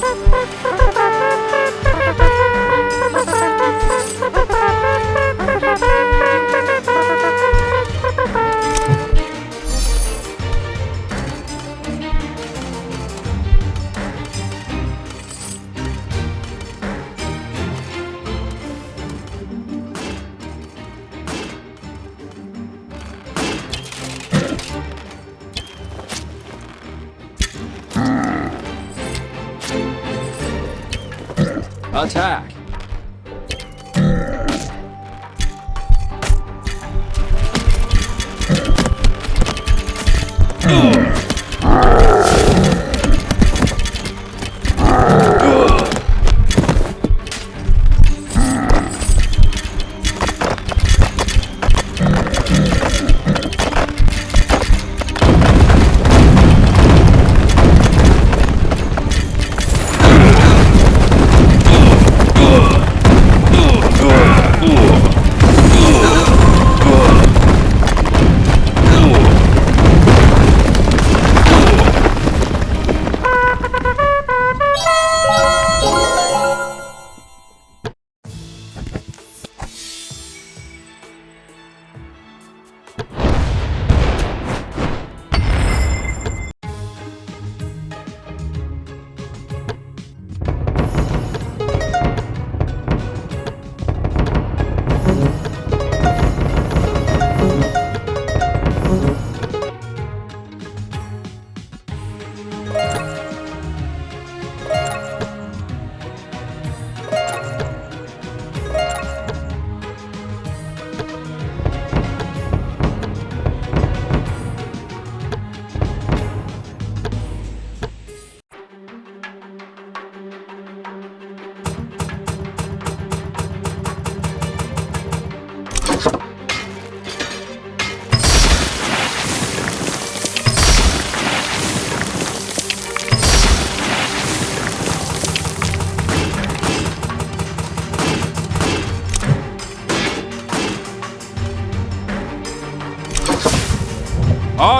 パパパパ Attack!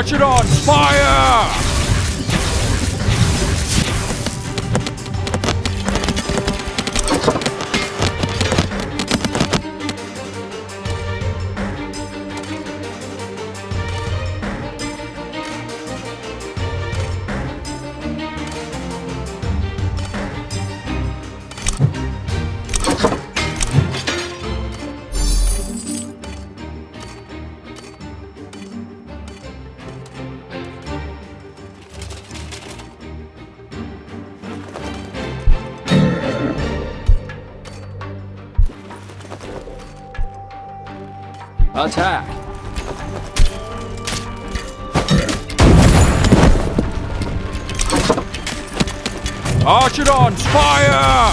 Archidon, fire! Attack! Archidons, fire!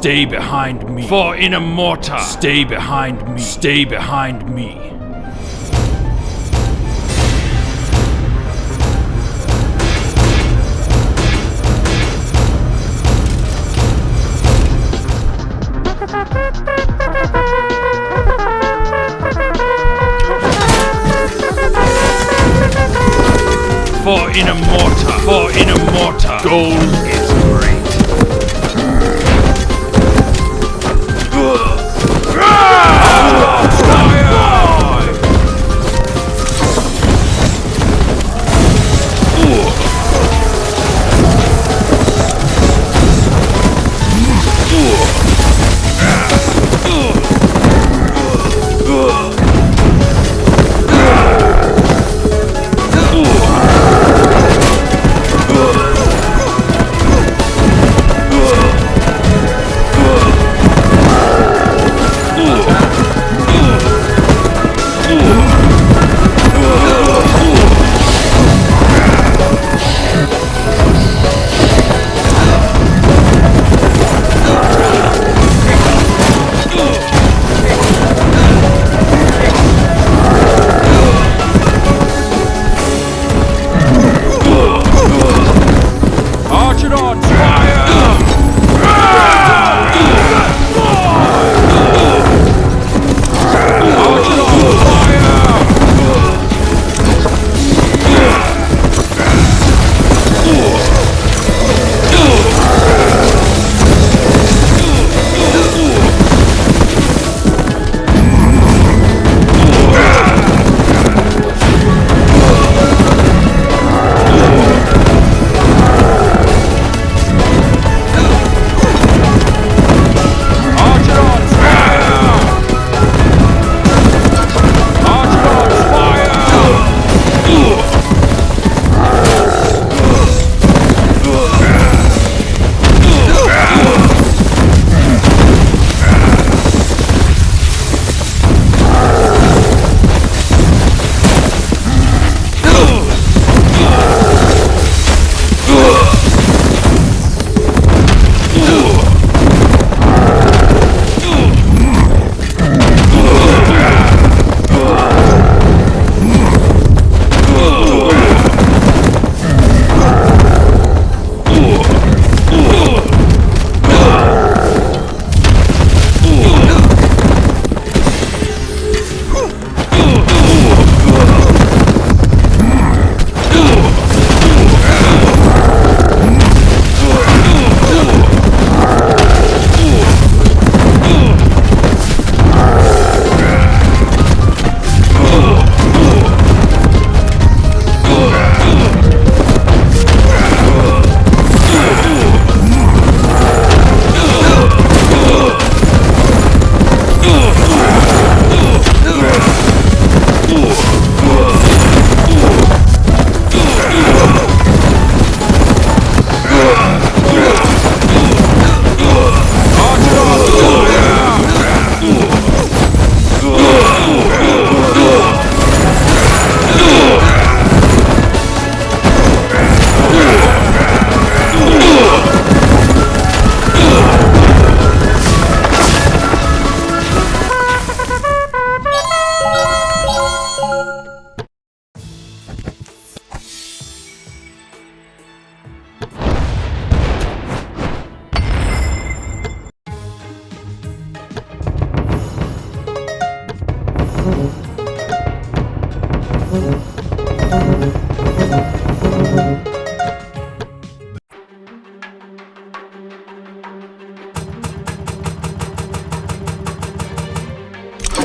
Stay behind me. For in a mortar. Stay behind me. Stay behind me. For in a mortar. For in a mortar. Gold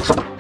Attack!